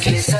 kiss